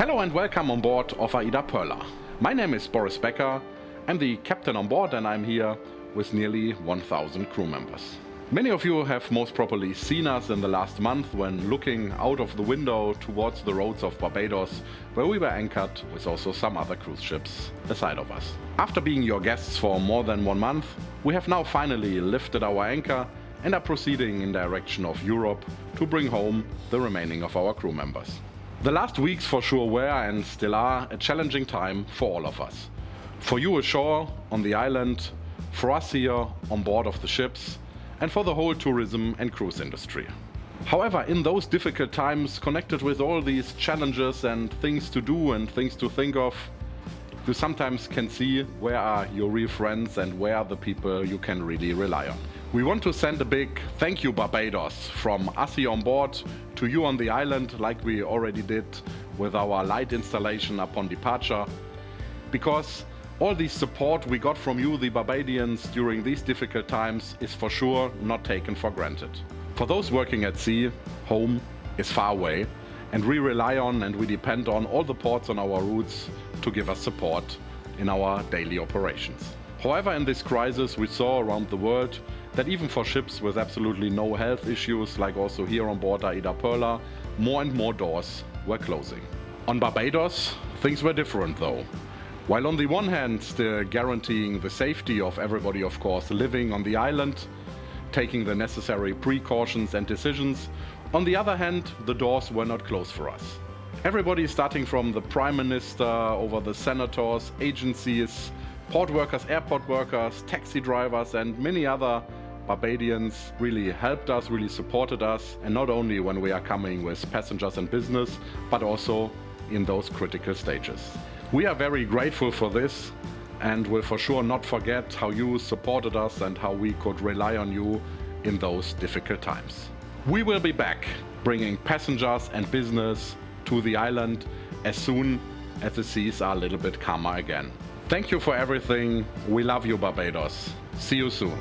Hello and welcome on board of AIDAperla. My name is Boris Becker. I'm the captain on board and I'm here with nearly 1000 crew members. Many of you have most probably seen us in the last month when looking out of the window towards the roads of Barbados, where we were anchored with also some other cruise ships aside of us. After being your guests for more than one month, we have now finally lifted our anchor and are proceeding in direction of Europe to bring home the remaining of our crew members. The last weeks for sure were and still are a challenging time for all of us. For you ashore, on the island, for us here on board of the ships, and for the whole tourism and cruise industry. However, in those difficult times connected with all these challenges and things to do and things to think of, you sometimes can see where are your real friends and where are the people you can really rely on. We want to send a big thank you Barbados from here on board to you on the island like we already did with our light installation upon departure because all the support we got from you, the Barbadians, during these difficult times is for sure not taken for granted. For those working at sea, home is far away and we rely on and we depend on all the ports on our routes to give us support in our daily operations. However, in this crisis we saw around the world that even for ships with absolutely no health issues, like also here on board AIDAperla, more and more doors were closing. On Barbados, things were different though. While on the one hand still guaranteeing the safety of everybody of course living on the island, taking the necessary precautions and decisions, on the other hand the doors were not closed for us. Everybody starting from the Prime Minister over the senators, agencies, port workers, airport workers, taxi drivers and many other Barbadians really helped us, really supported us and not only when we are coming with passengers and business but also in those critical stages. We are very grateful for this and will for sure not forget how you supported us and how we could rely on you in those difficult times. We will be back bringing passengers and business to the island as soon as the seas are a little bit calmer again. Thank you for everything. We love you Barbados. See you soon.